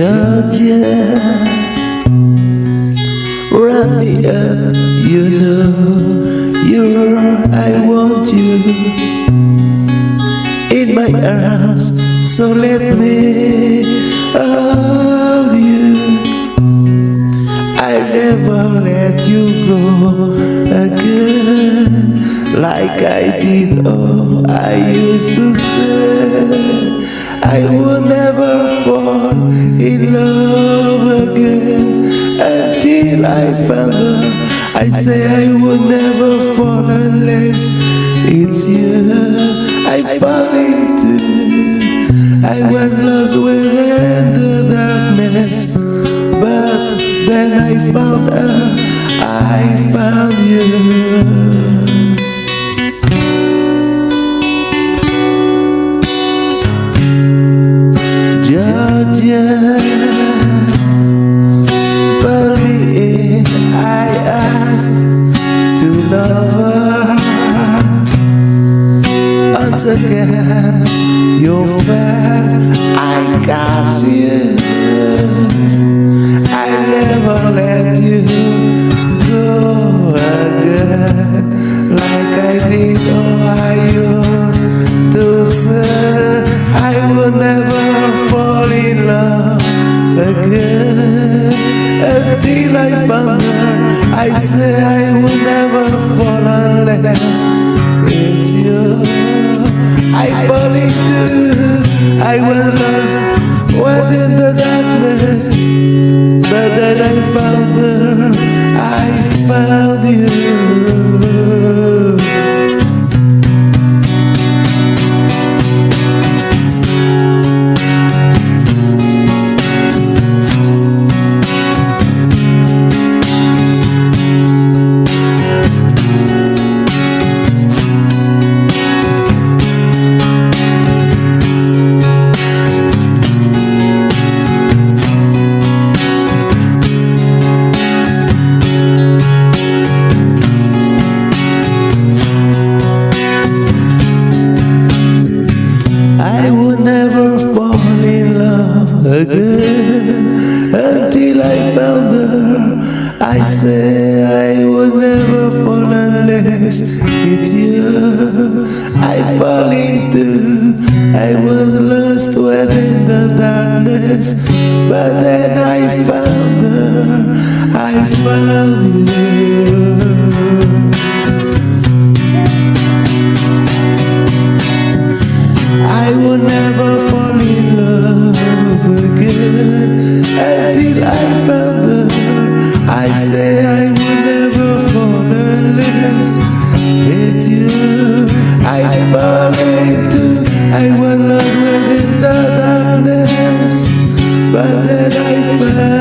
Georgia, wrap me up, you know, you're I want you in my arms, so let me hold you. I'll never let you go again, like I did. Oh, I used to say. I will never fall in love again until I found her. I say I will never fall unless it's you I fall into. I was lost within the darkness, but then I found her. I found you. To love her. Once again, you felt I got you. Until I found her. I say I will never fall unless it's you. I fall into. I was lost within the darkness, again until I found her. I say I would never fall unless it's you. I fall into. I was lost within the darkness, but then I found her. I found you. It's you I fall into I wanna dwell in the darkness But then I find